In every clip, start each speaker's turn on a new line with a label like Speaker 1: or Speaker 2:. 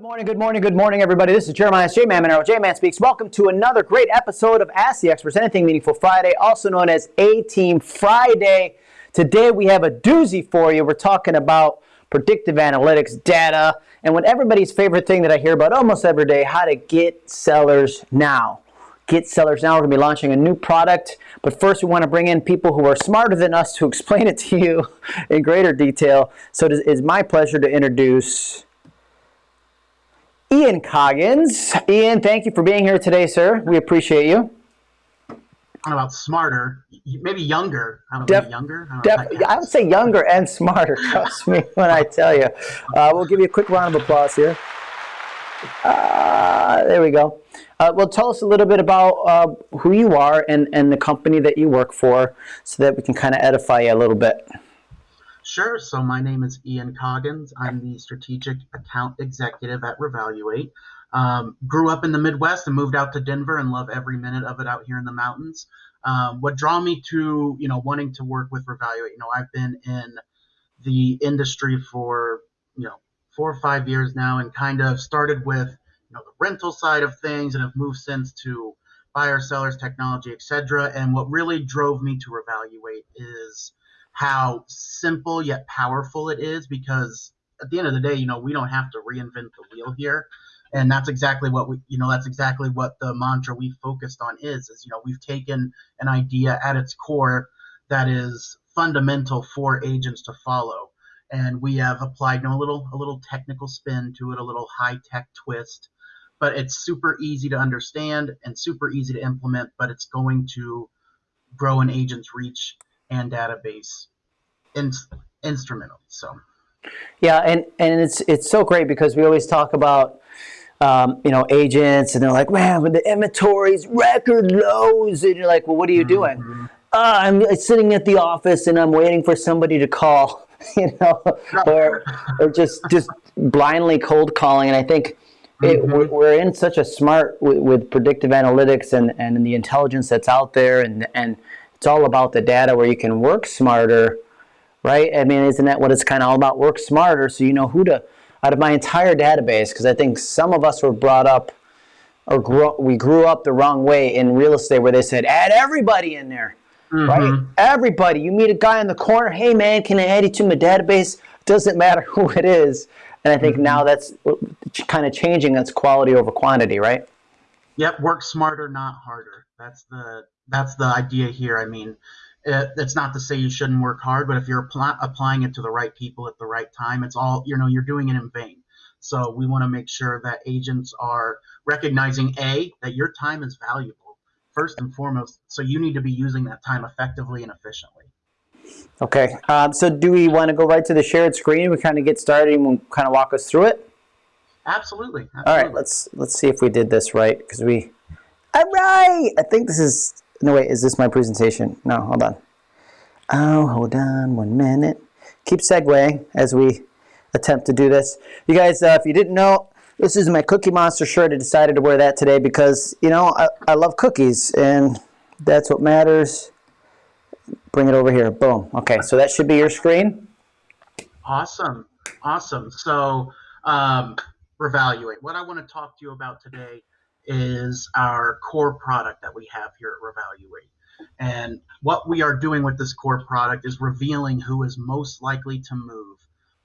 Speaker 1: Good morning, good morning, good morning, everybody. This is Jeremiah J-Man Monero. J-Man Speaks. Welcome to another great episode of Ask the Experts, Anything Meaningful Friday, also known as A-Team Friday. Today we have a doozy for you. We're talking about predictive analytics, data, and what everybody's favorite thing that I hear about almost every day, how to get sellers now. Get sellers now. We're going to be launching a new product, but first we want to bring in people who are smarter than us to explain it to you in greater detail. So it is my pleasure to introduce Ian Coggins. Ian, thank you for being here today, sir. We appreciate you.
Speaker 2: I don't know about smarter, maybe younger. I don't know, def, younger.
Speaker 1: I, def, I would say younger and smarter. Trust me when I tell you. Uh, we'll give you a quick round of applause here. Uh, there we go. Uh, well, tell us a little bit about uh, who you are and, and the company that you work for so that we can kind of edify you a little bit.
Speaker 2: Sure. So my name is Ian Coggins. I'm the strategic account executive at Revaluate. Um, grew up in the Midwest and moved out to Denver and love every minute of it out here in the mountains. Um, what draw me to you know wanting to work with Revaluate? You know, I've been in the industry for you know four or five years now, and kind of started with you know the rental side of things, and have moved since to buyer, sellers, technology, etc. And what really drove me to Revaluate is how simple yet powerful it is because at the end of the day, you know, we don't have to reinvent the wheel here. And that's exactly what we, you know, that's exactly what the mantra we focused on is, is, you know, we've taken an idea at its core that is fundamental for agents to follow. And we have applied you know, a little, a little technical spin to it, a little high tech twist, but it's super easy to understand and super easy to implement, but it's going to grow an agent's reach and database in, instrumental. So.
Speaker 1: Yeah, and, and it's it's so great because we always talk about um, you know agents and they're like, man, with the inventories record lows, and you're like, well, what are you doing? Mm -hmm. uh, I'm sitting at the office and I'm waiting for somebody to call, you know, or or just just blindly cold calling. And I think it, mm -hmm. we're, we're, in such a smart with, with predictive analytics and and the intelligence that's out there, and and it's all about the data where you can work smarter right? I mean, isn't that what it's kind of all about? Work smarter so you know who to, out of my entire database, because I think some of us were brought up or grew, we grew up the wrong way in real estate where they said, add everybody in there, mm -hmm. right? Everybody. You meet a guy in the corner, hey man, can I add you to my database? Doesn't matter who it is. And I think mm -hmm. now that's kind of changing. That's quality over quantity, right?
Speaker 2: Yep. Work smarter, not harder. That's the that's the idea here. I mean, it, it's not to say you shouldn't work hard, but if you're apply, applying it to the right people at the right time, it's all you know you're doing it in vain. So we want to make sure that agents are recognizing a that your time is valuable first and foremost. So you need to be using that time effectively and efficiently.
Speaker 1: Okay. Um, so do we want to go right to the shared screen? We kind of get started and we'll kind of walk us through it.
Speaker 2: Absolutely. Absolutely.
Speaker 1: All right. Let's let's see if we did this right because we. All right. I think this is no, wait, is this my presentation? No, hold on. Oh, hold on one minute. Keep segueing as we attempt to do this. You guys, uh, if you didn't know, this is my Cookie Monster shirt. I decided to wear that today because, you know, I, I love cookies and that's what matters. Bring it over here. Boom. Okay, so that should be your screen.
Speaker 2: Awesome. Awesome. So, um, Revaluate. What I want to talk to you about today is our core product that we have here at Revaluate. And what we are doing with this core product is revealing who is most likely to move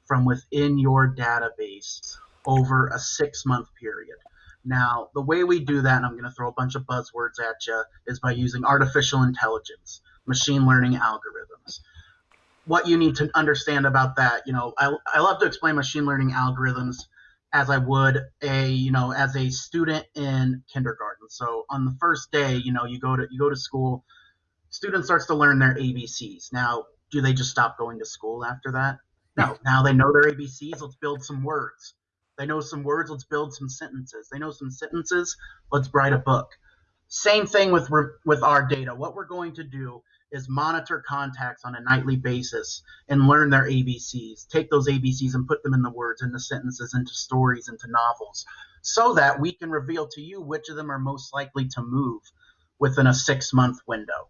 Speaker 2: from within your database over a six month period. Now, the way we do that, and I'm going to throw a bunch of buzzwords at you, is by using artificial intelligence, machine learning algorithms. What you need to understand about that, you know, I, I love to explain machine learning algorithms as I would a you know as a student in kindergarten. So on the first day, you know, you go to you go to school, student starts to learn their ABCs. Now, do they just stop going to school after that? No. Now they know their ABCs. Let's build some words. They know some words. Let's build some sentences. They know some sentences. Let's write a book. Same thing with with our data. What we're going to do is monitor contacts on a nightly basis and learn their ABCs. Take those ABCs and put them in the words, into sentences, into stories, into novels, so that we can reveal to you which of them are most likely to move within a six month window.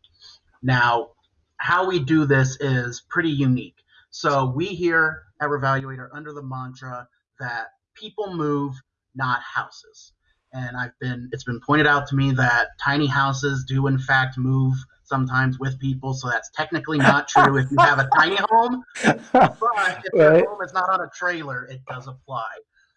Speaker 2: Now, how we do this is pretty unique. So we here at Revaluate are under the mantra that people move not houses. And I've been it's been pointed out to me that tiny houses do in fact move sometimes with people, so that's technically not true if you have a tiny home. But if right. your home is not on a trailer, it does apply.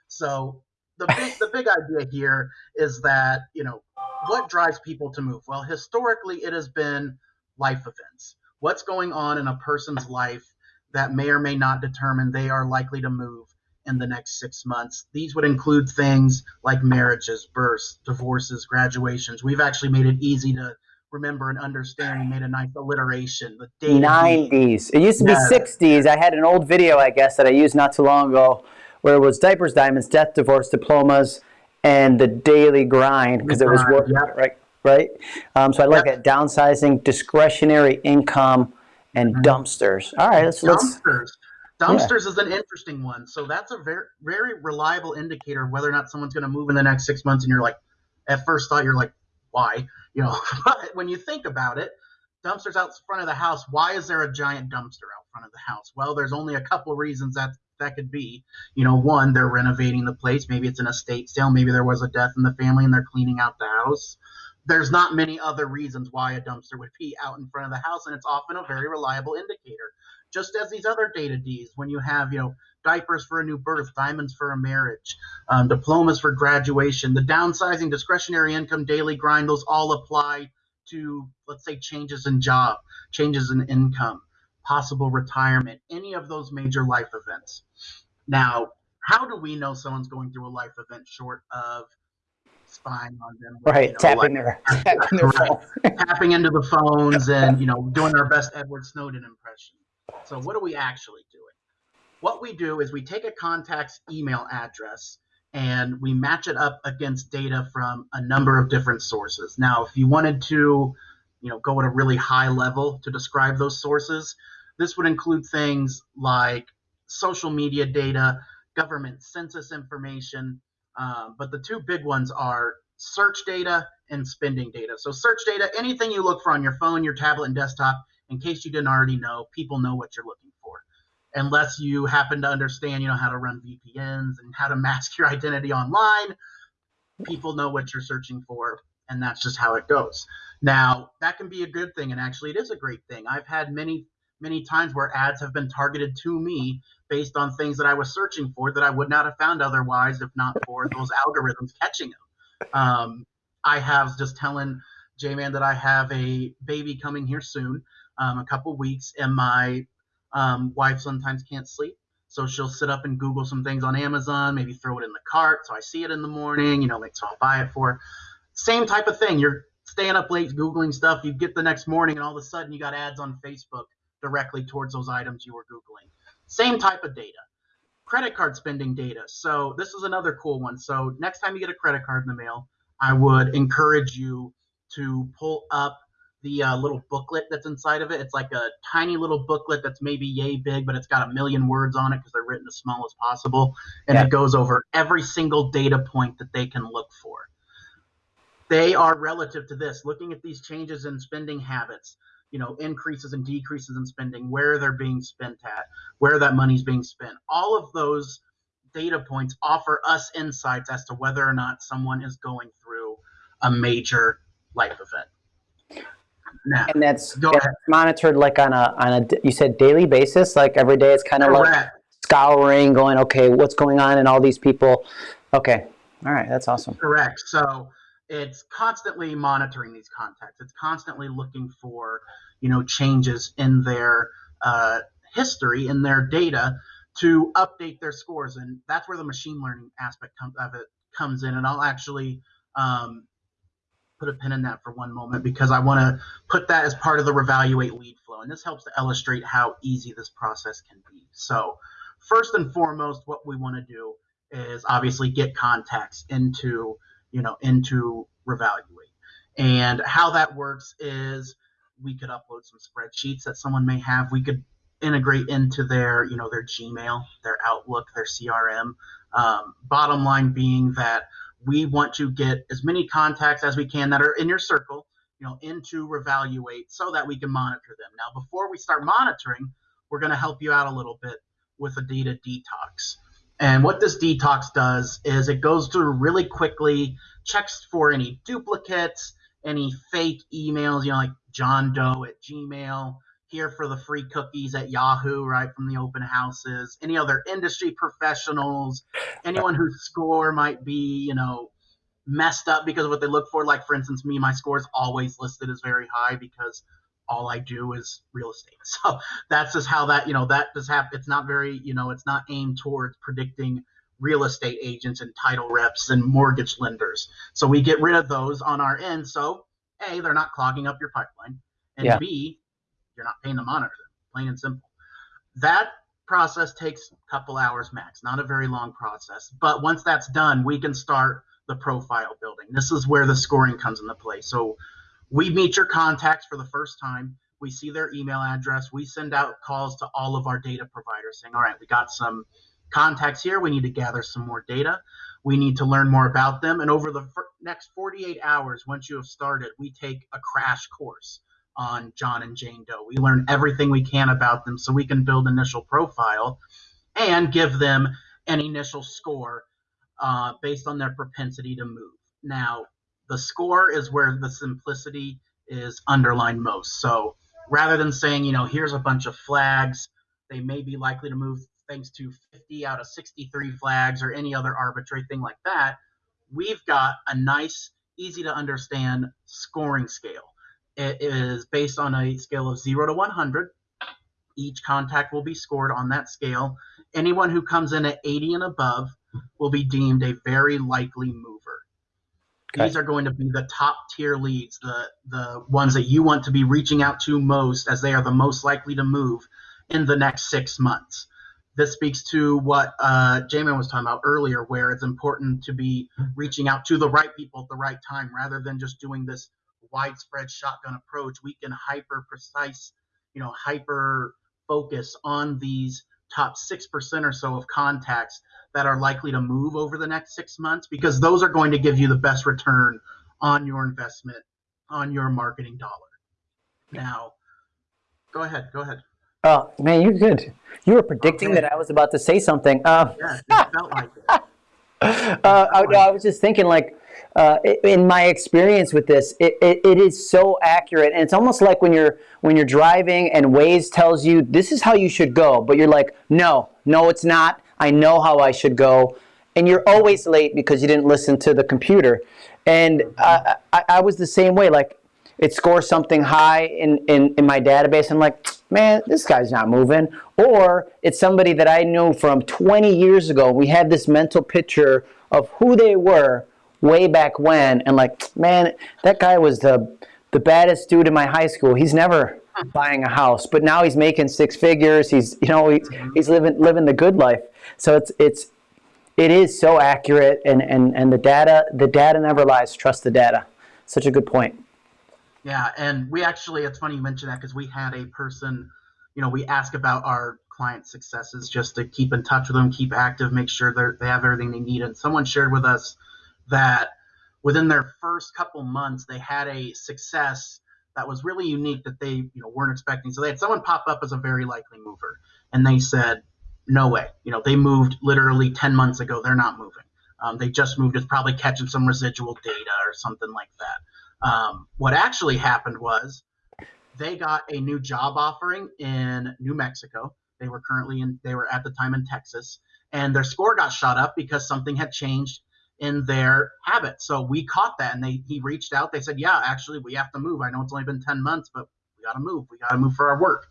Speaker 2: So the big the big idea here is that you know what drives people to move. Well, historically, it has been life events. What's going on in a person's life that may or may not determine they are likely to move in the next six months. These would include things like marriages, births, divorces, graduations. We've actually made it easy to remember and understand. We made a nice alliteration. The
Speaker 1: 90s. It used to be yeah. 60s. I had an old video, I guess, that I used not too long ago where it was diapers, diamonds, death, divorce, diplomas, and the daily grind because it was work, yep. right? Right. Um, so I like yep. it. Downsizing, discretionary income, and mm-hmm. dumpsters. All right, let's
Speaker 2: dumpsters. Let's, dumpsters yeah. is an interesting one. So that's a very very reliable indicator of whether or not someone's going to move in the next six months. And you're like, at first thought, you're like, why? You know, but when you think about it, dumpsters out front of the house. Why is there a giant dumpster out front of the house? Well, there's only a couple reasons that that could be. You know, one, they're renovating the place. Maybe it's an estate sale. Maybe there was a death in the family and they're cleaning out the house. There's not many other reasons why a dumpster would be out in front of the house, and it's often a very reliable indicator. Just as these other data Ds, when you have, you know, diapers for a new birth, diamonds for a marriage, um, diplomas for graduation, the downsizing, discretionary income, daily grind, those all apply to, let's say, changes in job, changes in income possible retirement, any of those major life events. Now, how do we know someone's going through a life event short of spying on them?
Speaker 1: Right, you know, tapping like, their, tapping, their
Speaker 2: right, tapping into the phones and you know doing our best Edward Snowden impression. So, what are we actually doing? What we do is we take a contact's email address and we match it up against data from a number of different sources. Now, if you wanted to, you know, go at a really high level to describe those sources, this would include things like social media data, government census information, uh, but the two big ones are search data and spending data. So search data, anything you look for on your phone, your tablet, and desktop, in case you didn't already know, people know what you're looking for. Unless you happen to understand, you know, how to run VPNs and how to mask your identity online, people know what you're searching for, and that's just how it goes. Now, that can be a good thing, and actually, it is a great thing. I've had many many times where ads have been targeted to me based on things that I was searching for that I would not have found otherwise if not for those algorithms catching them. Um, I have just telling J Man that I have a baby coming here soon, um, a couple weeks, and my um, wife sometimes can't sleep. So she'll sit up and Google some things on Amazon, maybe throw it in the cart. So I see it in the morning, you know, like, so I'll buy it for. Same type of thing. You're staying up late Googling stuff. You get the next morning, and all of a sudden you got ads on Facebook directly towards those items you were Googling. Same type of data. Credit card spending data. So this is another cool one. So next time you get a credit card in the mail, I would encourage you to pull up the uh, little booklet that's inside of it. It's like a tiny little booklet that's maybe yay big, but it's got a million words on it because they're written as small as possible. And yeah. it goes over every single data point that they can look for. They are relative to this, looking at these changes in spending habits, you know increases and decreases in spending where they're being spent at where that money's being spent all of those data points offer us insights as to whether or not someone is going through a major life event
Speaker 1: now, and that's, that's monitored like on a on a you said daily basis? Like every day it's kind of like scouring going okay what's going on and all these people? Okay. All right that's awesome.
Speaker 2: Correct. So it's constantly monitoring these contacts. It's constantly looking for, you know, changes in their uh, history, in their data, to update their scores, and that's where the machine learning aspect of it comes in. And I'll actually um, put a pin in that for one moment because I want to put that as part of the Revaluate lead flow, and this helps to illustrate how easy this process can be. So, first and foremost, what we want to do is obviously get contacts into you know, into Revaluate. And how that works is we could upload some spreadsheets that someone may have. We could integrate into their, you know, their Gmail, their Outlook, their CRM. Um, bottom line being that we want to get as many contacts as we can that are in your circle, you know, into Revaluate so that we can monitor them. Now, before we start monitoring, we're going to help you out a little bit with a data detox. And what this detox does is it goes through really quickly, checks for any duplicates, any fake emails, you know, like John Doe at Gmail, here for the free cookies at Yahoo, right, from the open houses, any other industry professionals, anyone whose score might be, you know, messed up because of what they look for. Like, for instance, me, my score is always listed as very high because all I do is real estate. So that's just how that, you know, that does happen. It's not very, you know, it's not aimed towards predicting real estate agents and title reps and mortgage lenders. So we get rid of those on our end. So, A, they're not clogging up your pipeline. And
Speaker 1: Yeah.
Speaker 2: B, you're not paying to monitor them, plain and simple. That process takes a couple hours max, not a very long process. But once that's done, we can start the profile building. This is where the scoring comes into play. So we meet your contacts for the first time. We see their email address. We send out calls to all of our data providers saying, all right, we got some contacts here. We need to gather some more data. We need to learn more about them. And over the next 48 hours, once you have started, we take a crash course on John and Jane Doe. We learn everything we can about them so we can build initial profile and give them an initial score uh, based on their propensity to move. Now, the score is where the simplicity is underlined most. So rather than saying, you know, here's a bunch of flags, they may be likely to move thanks to 50 out of 63 flags or any other arbitrary thing like that. We've got a nice, easy to understand scoring scale. It is based on a scale of 0 to 100. Each contact will be scored on that scale. Anyone who comes in at 80 and above will be deemed a very likely mover.
Speaker 1: Okay.
Speaker 2: These are going to be the top tier leads, the the ones that you want to be reaching out to most, as they are the most likely to move in the next six months. This speaks to what uh, J-Man was talking about earlier, where it's important to be reaching out to the right people at the right time, rather than just doing this widespread shotgun approach. We can hyper precise, you know, hyper focus on these top six percent or so of contacts that are likely to move over the next six months because those are going to give you the best return on your investment on your marketing dollar. Now, go ahead, go ahead.
Speaker 1: Oh man, you're good. You were predicting
Speaker 2: Okay.
Speaker 1: that I was about to say something. Uh,
Speaker 2: Yeah, it felt like it.
Speaker 1: uh, I, I was just thinking, like, uh, in my experience with this, it, it, it is so accurate, and it's almost like when you're when you're driving and Waze tells you this is how you should go, but you're like, no, no, it's not. I know how I should go, and you're always late because you didn't listen to the computer. And uh, I, I was the same way. Like, it scores something high in, in, in my database. I'm like, man, this guy's not moving. Or it's somebody that I knew from 20 years ago. We had this mental picture of who they were way back when. And like, man, that guy was the, the baddest dude in my high school. He's never buying a house, but now he's making six figures. He's, you know, he's, mm-hmm. he's living, living the good life. So it's, it's, it is so accurate and, and, and the data, the data never lies. Trust the data. Such a good point.
Speaker 2: Yeah, and we actually, it's funny you mention that because we had a person, you know, we ask about our client successes just to keep in touch with them, keep active, make sure they they have everything they need. And someone shared with us that within their first couple months, they had a success that was really unique that they, you know, weren't expecting. So they had someone pop up as a very likely mover, and they said, "No way!" You know, they moved literally 10 months ago. They're not moving. Um, they just moved. It's probably catching some residual data or something like that. Um, what actually happened was they got a new job offering in New Mexico. They were currently in, they were at the time in Texas, and their score got shot up because something had changed in their habit. So we caught that, and they he reached out. They said, "Yeah, actually, we have to move. I know it's only been ten months, but we got to move. We got to move for our work."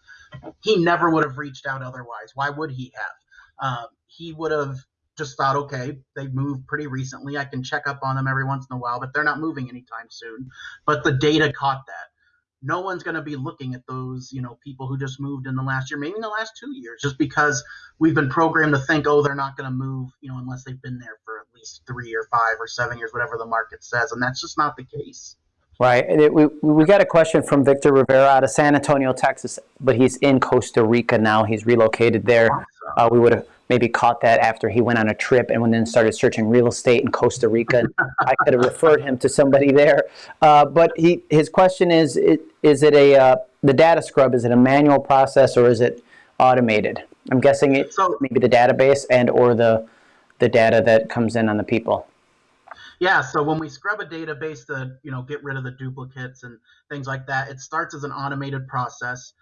Speaker 2: He never would have reached out otherwise. Why would he have? Um, he would have just thought, okay, they moved pretty recently. I can check up on them every once in a while, but they're not moving anytime soon. But the data caught that. No one's going to be looking at those, you know, people who just moved in the last year, maybe in the last two years, just because we've been programmed to think, oh, they're not going to move, you know, unless they've been there for at least three or five or seven years, whatever the market says, and that's just not the case.
Speaker 1: Right. And it- We, we got a question from Victor Rivera out of San Antonio, Texas, but he's in Costa Rica now. He's relocated there. Uh, we would have maybe caught that after he went on a trip and when then started searching real estate in Costa Rica. I could have referred him to somebody there. Uh, but he, his question is, is it a, uh, the data scrub, is it a manual process or is it automated? I'm guessing it's
Speaker 2: So-
Speaker 1: maybe the database and or the, the data that comes in on the people?
Speaker 2: Yeah, so when we scrub a database to, you know, get rid of the duplicates and things like that, it starts as an automated process.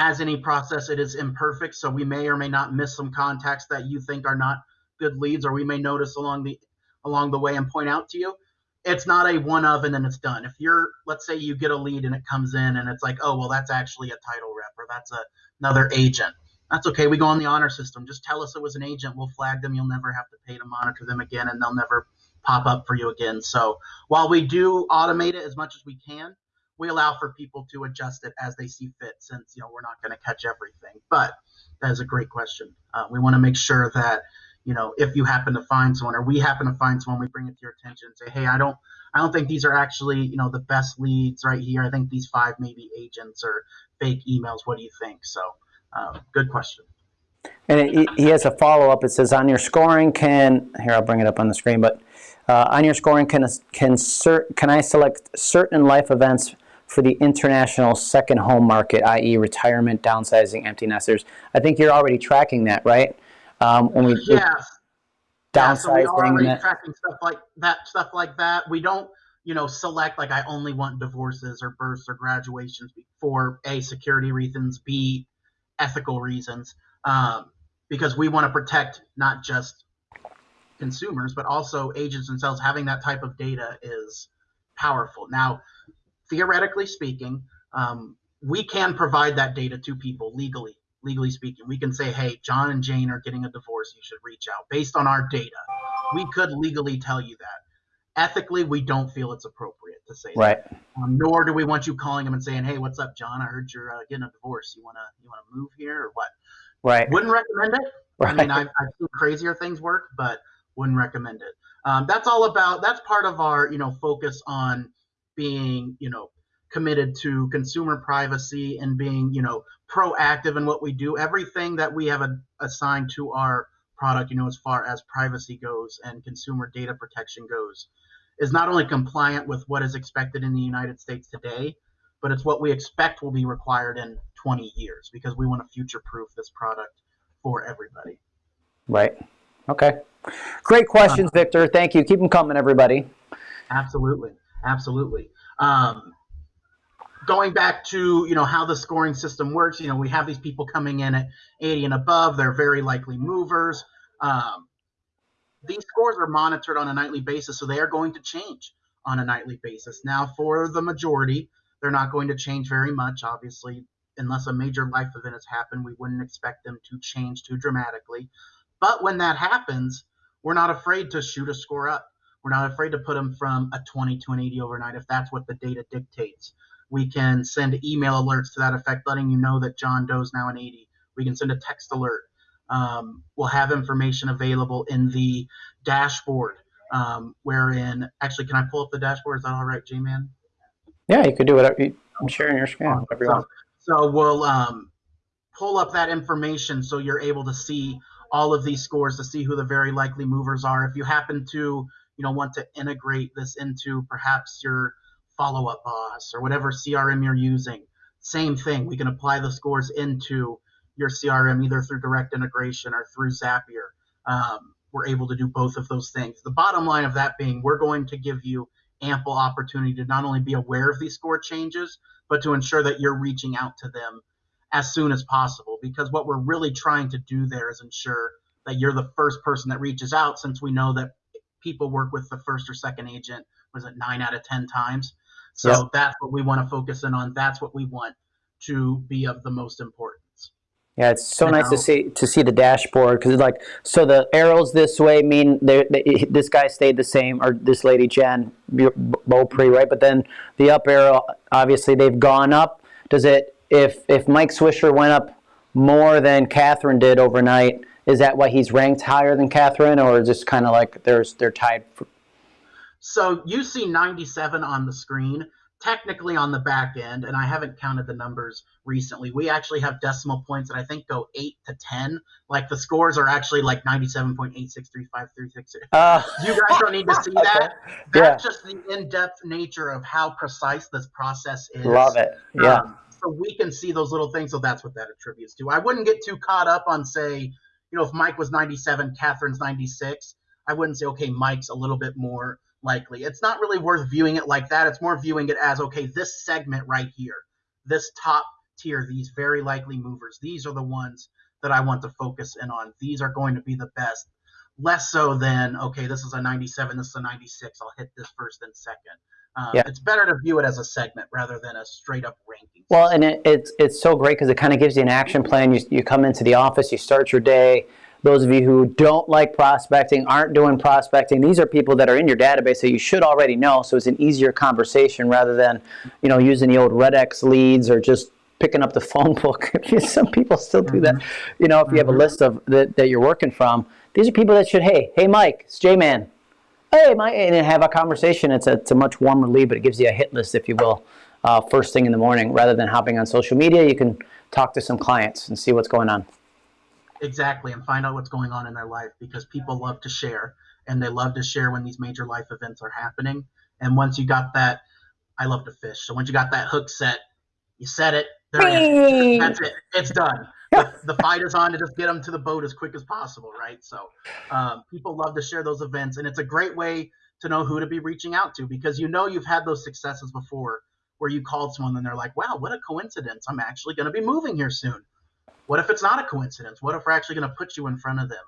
Speaker 2: As any process, it is imperfect, so we may or may not miss some contacts that you think are not good leads, or we may notice along the along the way and point out to you. It's not a one of and then it's done. If you're, let's say, you get a lead and it comes in and it's like, oh well, that's actually a title rep or that's a, another agent. That's okay. We go on the honor system. Just tell us it was an agent. We'll flag them. You'll never have to pay to monitor them again, and they'll never pop up for you again. So while we do automate it as much as we can, we allow for people to adjust it as they see fit since you know we're not going to catch everything. But that is a great question. Uh, we want to make sure that you know if you happen to find someone or we happen to find someone we bring it to your attention and say hey i don't i don't think these are actually you know the best leads right here. I think these five maybe agents or fake emails. What do you think? So um, good question.
Speaker 1: And he has a follow-up. It says on your scoring can here i'll bring it up on the screen but uh, on your scoring, can, can, cert, can I select certain life events for the international second home market, i.e. retirement, downsizing, empty nesters? I think you're already tracking that, right? Um, when we.
Speaker 2: Downsizing. Yeah, so we are already tracking stuff like that, stuff like that. We don't, you know, select like I only want divorces or births or graduations for a security reasons, b ethical reasons, um, because we want to protect not just consumers, but also agents themselves having that type of data is powerful. Now, theoretically speaking, um, we can provide that data to people legally. Legally speaking, we can say, "Hey, John and Jane are getting a divorce. You should reach out." Based on our data, we could legally tell you that. Ethically, we don't feel it's appropriate to say
Speaker 1: right.
Speaker 2: that. Um, nor do we want you calling them and saying, "Hey, what's up, John? I heard you're uh, getting a divorce. You wanna you wanna move here or what?"
Speaker 1: Right.
Speaker 2: Wouldn't recommend it. Right. I mean, I've, I've seen crazier things work, but wouldn't recommend it. Um, that's all about. That's part of our you know focus on being you know committed to consumer privacy and being you know proactive in what we do. Everything that we have a, assigned to our product, you know, as far as privacy goes and consumer data protection goes, is not only compliant with what is expected in the United States today, but it's what we expect will be required in 20 years because we want to future proof this product for everybody.
Speaker 1: Right. Okay. Great questions, uh-huh. Victor. Thank you. Keep them coming, everybody.
Speaker 2: Absolutely. Absolutely. Um, going back to you know how the scoring system works, you know we have these people coming in at 80 and above. They're very likely movers. Um, these scores are monitored on a nightly basis, so they are going to change on a nightly basis. Now, for the majority, they're not going to change very much. Obviously, unless a major life event has happened, we wouldn't expect them to change too dramatically. But when that happens, we're not afraid to shoot a score up. We're not afraid to put them from a 20 to an 80 overnight if that's what the data dictates. We can send email alerts to that effect, letting you know that John Doe's now an 80. We can send a text alert. Um, we'll have information available in the dashboard, um, wherein actually, can I pull up the dashboard? Is that all right, J-Man?
Speaker 1: Yeah, you could do whatever. I'm sharing your screen.
Speaker 2: So, so, we'll um, pull up that information so you're able to see all of these scores to see who the very likely movers are. If you happen to, you know, want to integrate this into perhaps your follow-up boss or whatever CRM you're using, same thing. We can apply the scores into your CRM either through direct integration or through Zapier. Um, we're able to do both of those things. The bottom line of that being, we're going to give you ample opportunity to not only be aware of these score changes, but to ensure that you're reaching out to them as soon as possible because what we're really trying to do there is ensure that you're the first person that reaches out since we know that people work with the first or second agent was it nine out of ten times? So yep. that's what we want to focus in on. That's what we want to be of the most importance.
Speaker 1: Yeah it's so now, nice to see to see the dashboard because like so the arrows this way mean they, this guy stayed the same or this lady jen beaupre right? But then the up arrow obviously they've gone up. Does it if if Mike Swisher went up more than Catherine did overnight, is that why he's ranked higher than Catherine, or is this kind of like there's they're tied? For...
Speaker 2: So you see 97 on the screen. Technically on the back end, and I haven't counted the numbers recently. We actually have decimal points that I think go eight to ten. Like the scores are actually like 97.863536. Uh, you guys don't need to see that. That's yeah. just the in-depth nature of how precise this process is.
Speaker 1: Love it. Yeah. Um,
Speaker 2: so we can see those little things. So that's what that attributes to. I wouldn't get too caught up on say, you know, if Mike was 97, Catherine's 96, I wouldn't say, okay, Mike's a little bit more likely. It's not really worth viewing it like that. It's more viewing it as, okay, this segment right here, this top tier, these very likely movers, these are the ones that I want to focus in on. These are going to be the best. Less so than, okay, this is a 97, this is a 96, I'll hit this first and second. Um, yeah. It's better to view it as a segment rather than a straight up ranking.
Speaker 1: Well, and it, it's it's so great because it kind of gives you an action plan. You, you come into the office, you start your day. Those of you who don't like prospecting, aren't doing prospecting, these are people that are in your database that you should already know. So it's an easier conversation rather than, you know, using the old Red X leads or just picking up the phone book. Some people still do that. Mm-hmm. You know, if you have a mm-hmm. list of that, that you're working from, these are people that should, hey, hey, Mike, it's J-Man. Hey, Mike, and have a conversation. It's a, it's a much warmer lead, but it gives you a hit list, if you will, uh, first thing in the morning. Rather than hopping on social media, you can talk to some clients and see what's going on.
Speaker 2: Exactly, and find out what's going on in their life because people love to share, and they love to share when these major life events are happening. And once you got that, I love to fish. So once you got that hook set, you set it. There That's it. It's done. The, fight is on to just get them to the boat as quick as possible, right? So um, people love to share those events, and it's a great way to know who to be reaching out to because you know you've had those successes before where you called someone and they're like, "Wow, what a coincidence! I'm actually going to be moving here soon." What if it's not a coincidence? What if we're actually going to put you in front of them?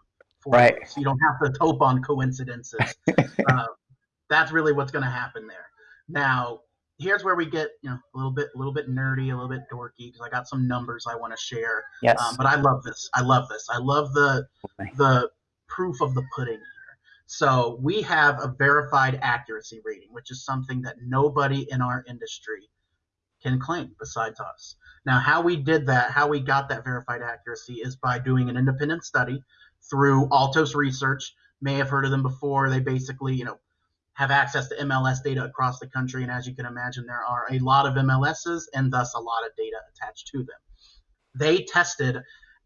Speaker 1: right.
Speaker 2: So you don't have to hope on coincidences. uh, that's really what's going to happen there. Now, here's where we get you know a little bit a little bit nerdy, a little bit dorky because I got some numbers I want to share.
Speaker 1: Yes.
Speaker 2: Um, but I love this. I love this. I love the okay. the proof of the pudding here. So we have a verified accuracy rating, which is something that nobody in our industry can claim besides us. Now, how we did that, how we got that verified accuracy, is by doing an independent study through Altos Research. May have heard of them before. They basically, you know, have access to MLS data across the country. And as you can imagine, there are a lot of MLSs and thus a lot of data attached to them. They tested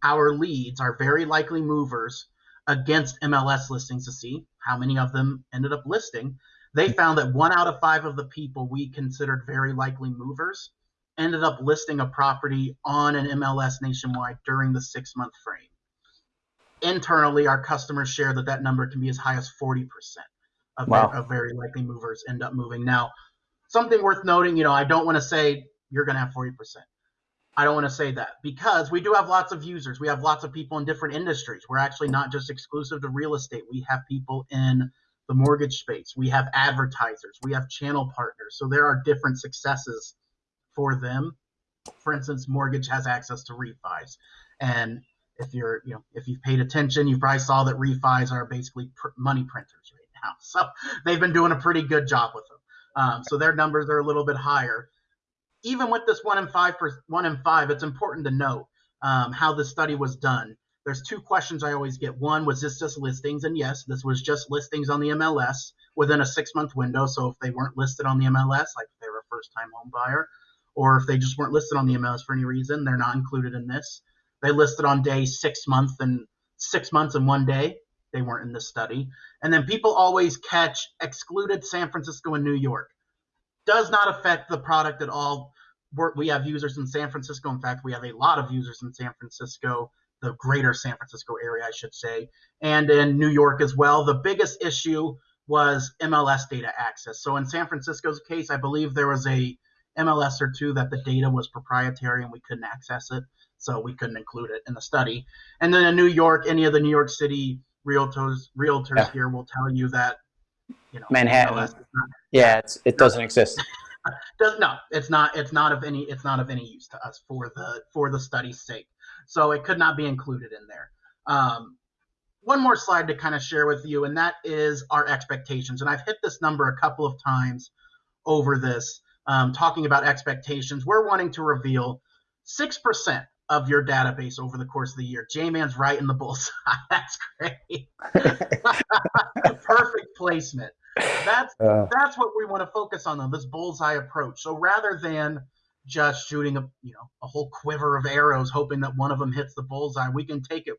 Speaker 2: our leads, our very likely movers, against MLS listings to see how many of them ended up listing. They found that one out of five of the people we considered very likely movers ended up listing a property on an MLS nationwide during the six month frame. Internally, our customers share that that number can be as high as 40% of, wow. of very likely movers end up moving. Now, something worth noting, you know, I don't want to say you're going to have 40%. I don't want to say that because we do have lots of users. We have lots of people in different industries. We're actually not just exclusive to real estate. We have people in the mortgage space. We have advertisers. We have channel partners. So there are different successes for them. For instance, mortgage has access to refis. And if you're, you know, if you've paid attention, you probably saw that refis are basically pr- money printers, right? Now. So they've been doing a pretty good job with them. Um, so their numbers are a little bit higher. Even with this one in five, per, one in five, it's important to note um, how the study was done. There's two questions I always get. One was this just listings, and yes, this was just listings on the MLS within a six-month window. So if they weren't listed on the MLS, like if they were a first-time home buyer, or if they just weren't listed on the MLS for any reason, they're not included in this. They listed on day six month and six months and one day. They weren't in this study. And then people always catch excluded San Francisco and New York. Does not affect the product at all. We're, we have users in San Francisco. In fact, we have a lot of users in San Francisco, the greater San Francisco area, I should say, and in New York as well. The biggest issue was MLS data access. So in San Francisco's case, I believe there was a MLS or two that the data was proprietary and we couldn't access it, so we couldn't include it in the study. And then in New York, any of the New York City realtors realtors yeah. here will tell you that
Speaker 1: you know Manhattan. Not, yeah, it's, it doesn't exist.
Speaker 2: Does no, it's not. It's not of any. It's not of any use to us for the for the study's sake. So it could not be included in there. Um, one more slide to kind of share with you, and that is our expectations. And I've hit this number a couple of times over this, um, talking about expectations. We're wanting to reveal six percent of your database over the course of the year. J-Man's right in the bullseye. That's great. Perfect placement. That's uh, that's what we want to focus on though, this bullseye approach. So rather than just shooting a you know a whole quiver of arrows hoping that one of them hits the bullseye, we can take it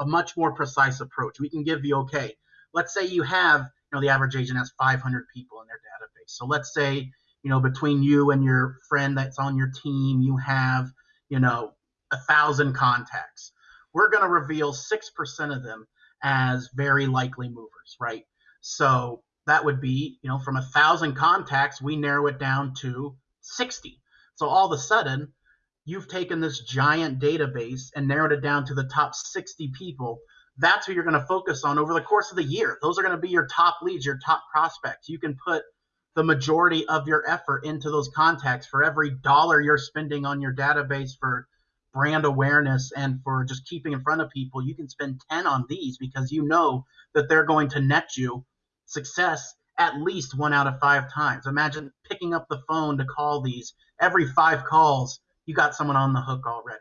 Speaker 2: a much more precise approach. We can give you okay. Let's say you have you know the average agent has 500 people in their database. So let's say you know between you and your friend that's on your team, you have you know a thousand contacts. we're going to reveal 6% of them as very likely movers, right? So that would be, you know, from a thousand contacts, we narrow it down to 60. So all of a sudden, you've taken this giant database and narrowed it down to the top 60 people. That's who you're going to focus on over the course of the year. Those are going to be your top leads, your top prospects. You can put the majority of your effort into those contacts for every dollar you're spending on your database for brand awareness and for just keeping in front of people you can spend 10 on these because you know that they're going to net you success at least one out of five times imagine picking up the phone to call these every five calls you got someone on the hook already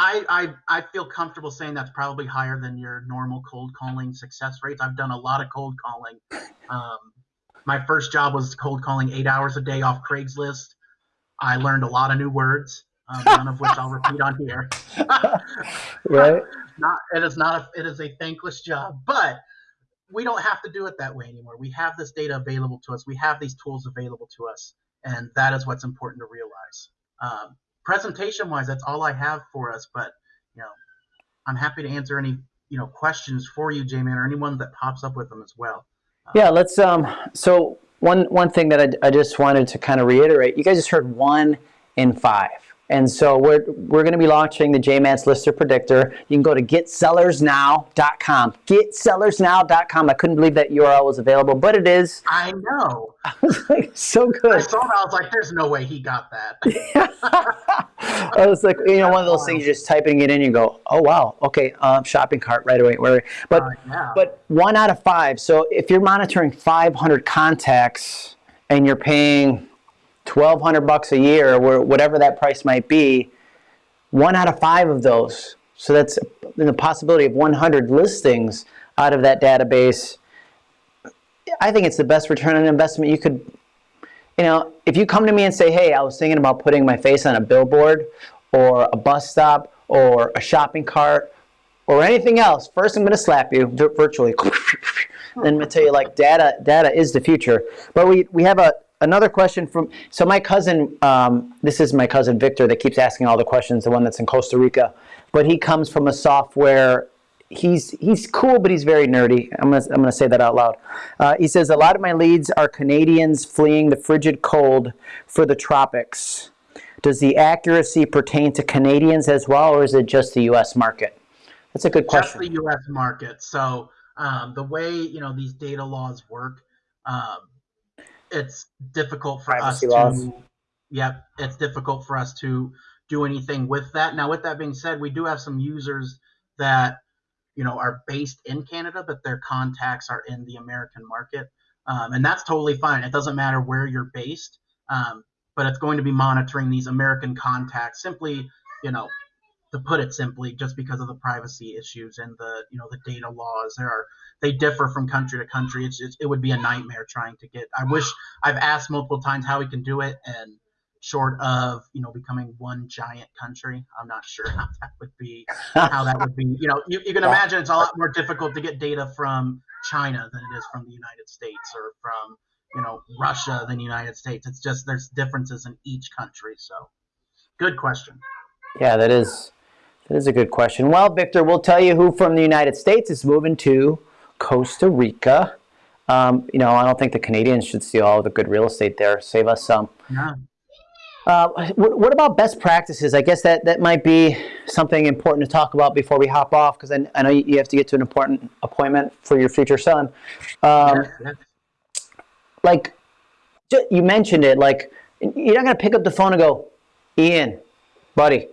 Speaker 2: I, I, I feel comfortable saying that's probably higher than your normal cold calling success rates. I've done a lot of cold calling. Um, my first job was cold calling eight hours a day off Craigslist. I learned a lot of new words, um, none of which I'll repeat on here.
Speaker 1: right.
Speaker 2: Not it is not a, it is a thankless job, but we don't have to do it that way anymore. We have this data available to us. We have these tools available to us, and that is what's important to realize. Um, presentation wise, that's all I have for us. But you know, I'm happy to answer any you know questions for you, Jamie, or anyone that pops up with them as well.
Speaker 1: Yeah, let's. Um, so one one thing that I, I just wanted to kind of reiterate, you guys just heard one in five. And so we're, we're going to be launching the JMATS Lister Predictor. You can go to getsellersnow.com. Getsellersnow.com. I couldn't believe that URL was available, but it is.
Speaker 2: I know.
Speaker 1: I was like, so good. I
Speaker 2: saw that. I was like, there's no way he got that.
Speaker 1: I was like, you know, one of those things, you're just typing it in, you go, oh, wow, okay, um, shopping cart right away. But, uh, yeah. but one out of five. So if you're monitoring 500 contacts and you're paying 1200 bucks a year or whatever that price might be one out of five of those. So that's the possibility of 100 listings out of that database. I think it's the best return on investment you could you know if you come to me and say hey i was thinking about putting my face on a billboard or a bus stop or a shopping cart or anything else first i'm going to slap you virtually. And i'm going to tell you like data data is the future. But we we have a another question from, so my cousin, um, this is my cousin Victor that keeps asking all the questions, the one that's in Costa Rica, but he comes from a software, he's, he's cool, but he's very nerdy. I'm gonna, I'm gonna say that out loud. Uh, he says, a lot of my leads are Canadians fleeing the frigid cold for the tropics. Does the accuracy pertain to Canadians as well, or is it just the U.S. market? That's a good question.
Speaker 2: Just the U.S. market. So um, the way you know these data laws work, um, it's difficult for Privacy us laws. to yep it's difficult for us to do anything with that. Now with that being said we do have some users that you know are based in canada but their contacts are in the american market um, and that's totally fine. It doesn't matter where you're based um, but it's going to be monitoring these american contacts. Simply you know to put it simply, just because of the privacy issues and the you know the data laws. There are they differ from country to country. It's, it's, it would be a nightmare trying to get. I wish I've asked multiple times how we can do it, and short of you know becoming one giant country, I'm not sure how that would be. How that would be. You know, you, you can imagine it's a lot more difficult to get data from China than it is from the United States or from you know Russia than the United States. It's just there's differences in each country. So, good question.
Speaker 1: Yeah, that is that is a good question. Well, Victor, we'll tell you who from the United States is moving to Costa Rica. Um, you know, I don't think the Canadians should steal all the good real estate there. Save us some. Yeah. Uh, what, what, about best practices? I guess that, that might be something important to talk about before we hop off because I, I, know you have to get to an important appointment for your future son. Um. Like, you mentioned it, like, you're not going to pick up the phone and go, Ian, buddy,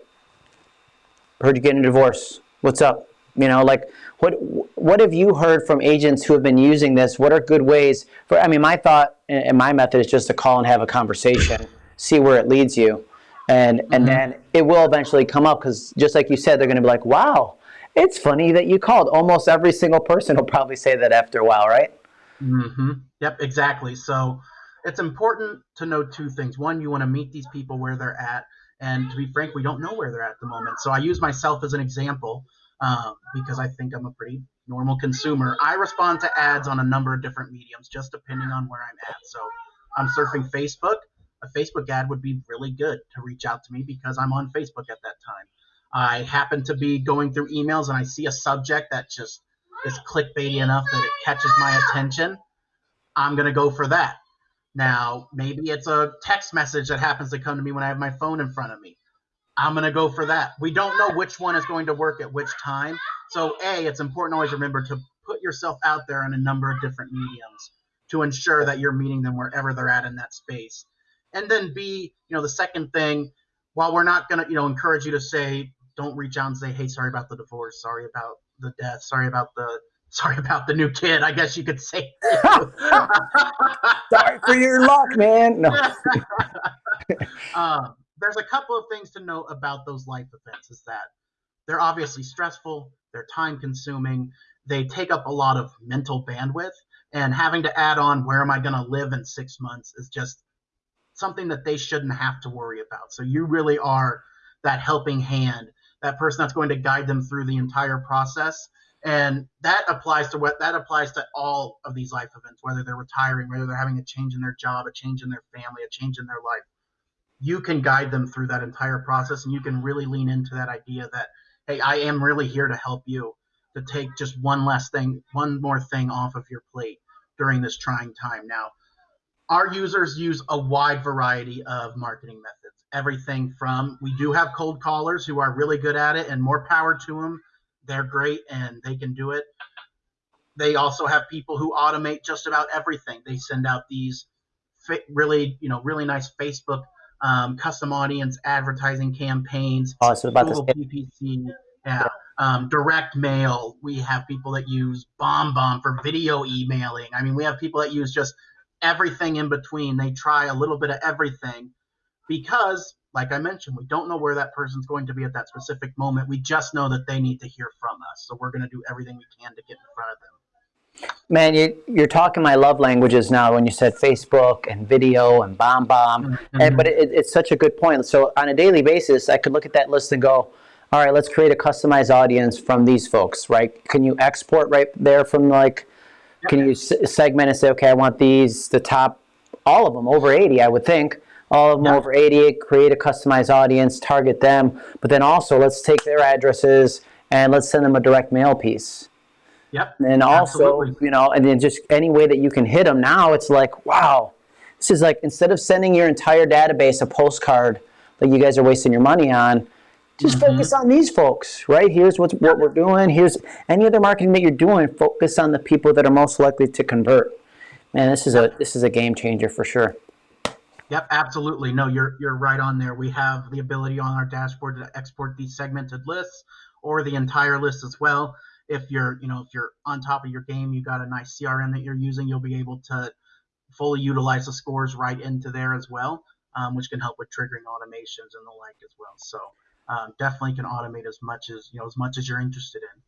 Speaker 1: heard you getting a divorce. What's up? You know, like what what have you heard from agents who have been using this? What are good ways for? I mean, my thought and my method is just to call and have a conversation, see where it leads you, and and then it will eventually come up because just like you said, they're going to be like, wow, it's funny that you called. Almost every single person will probably say that after a while, right?
Speaker 2: Mm-hmm. Yep, exactly. So it's important to know two things. One, you want to meet these people where they're at and to be frank, we don't know where they're at the moment. So I use myself as an example um, because I think I'm a pretty normal consumer. I respond to ads on a number of different mediums, just depending on where I'm at. So I'm surfing Facebook. A Facebook ad would be really good to reach out to me because I'm on Facebook at that time. I happen to be going through emails and I see a subject that just is clickbaity enough that it catches my attention, I'm going to go for that. Now, maybe it's a text message that happens to come to me when I have my phone in front of me. I'm going to go for that. We don't know which one is going to work at which time. So, A, it's important always remember to put yourself out there in a number of different mediums to ensure that you're meeting them wherever they're at in that space. And then B, you know, the second thing, while we're not going to, you know, encourage you to say, don't reach out and say, hey, sorry about the divorce, sorry about the death, sorry about the sorry about the new kid. I guess you could say.
Speaker 1: sorry for your luck, man. No.
Speaker 2: um, there's a couple of things to note about those life events. Is that they're obviously stressful, they're time consuming, they take up a lot of mental bandwidth, and having to add on where am I going to live in six months is just something that they shouldn't have to worry about. So you really are that helping hand, that person that's going to guide them through the entire process and that applies to what that applies to all of these life events whether they're retiring whether they're having a change in their job a change in their family a change in their life. You can guide them through that entire process and you can really lean into that idea that hey i am really here to help you to take just one less thing one more thing off of your plate during this trying time. Now our users use a wide variety of marketing methods everything from we do have cold callers who are really good at it and more power to them they're great and they can do it. They also have people who automate just about everything. They send out these really, you know, really nice Facebook um, custom audience advertising campaigns.
Speaker 1: Oh, so about
Speaker 2: Google PPC, yeah. Um, direct mail. We have people that use BombBomb for video emailing. I mean, we have people that use just everything in between. They try a little bit of everything because like I mentioned, we don't know where that person's going to be at that specific moment. We just know that they need to hear from us. So we're going to do everything we can to get in front of them.
Speaker 1: Man, you, are talking my love languages now when you said Facebook and video and BombBomb. Mm -hmm. and, but it, it's such a good point. So on a daily basis, I could look at that list and go, all right, let's create a customized audience from these folks, right? Can you export right there from like, can you segment and say, okay, I want these, the top, all of them, over 80, I would think all of them over 88, create a customized audience, target them, but then also let's take their addresses and let's send them a direct mail piece.
Speaker 2: Yep.
Speaker 1: And also, Absolutely. you know, and then just any way that you can hit them now, it's like, wow, this is like, instead of sending your entire database a postcard that you guys are wasting your money on, just mm -hmm. focus on these folks, right? Here's what's, what we're doing. Here's any other marketing that you're doing. Focus on the people that are most likely to convert. Man, this is a this is a game changer for sure.
Speaker 2: Yep, absolutely. No, you're you're right on there. We have the ability on our dashboard to export these segmented lists or the entire list as well. If you're, you know, if you're on top of your game, you got a nice CRM that you're using, you'll be able to fully utilize the scores right into there as well, um, which can help with triggering automations and the like as well. So um, definitely can automate as much as you know as much as you're interested in.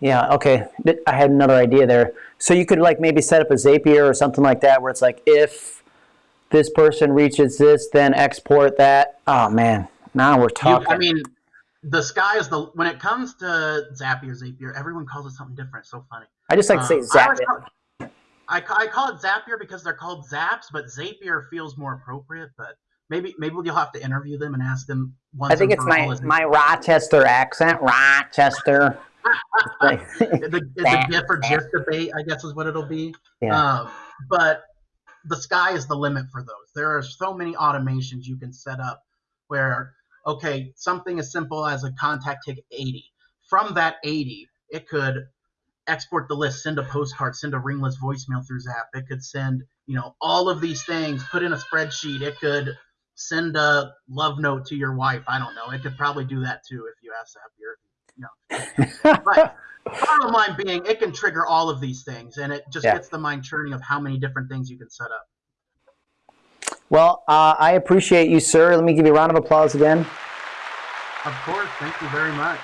Speaker 1: Yeah, okay. I had another idea there. So you could like maybe set up a Zapier or something like that where it's like if this person reaches this, then export that. Oh man, now we're talking.
Speaker 2: You, I mean, the sky is the when it comes to Zapier, Zapier, everyone calls it something different. It's so funny.
Speaker 1: I just like to say um, Zapier.
Speaker 2: I, I, I call it Zapier because they're called Zaps, but Zapier feels more appropriate. But maybe maybe you'll have to interview them and ask them.
Speaker 1: Once I think it's my my Rochester accent, Rochester
Speaker 2: the, the GIF or GIF debate, I guess, is what it'll be. Yeah. Um, but the sky is the limit for those. There are so many automations you can set up where, okay, something as simple as a contact tick 80. From that 80, it could export the list, send a postcard, send a ringless voicemail through Zap. It could send, you know, all of these things, put in a spreadsheet. It could send a love note to your wife. I don't know. It could probably do that too if you ask Zapier no. but bottom line being, it can trigger all of these things, and it just yeah. gets the mind churning of how many different things you can set up.
Speaker 1: Well, uh, I appreciate you, sir. Let me give you a round of applause again.
Speaker 2: Of course. Thank you very much.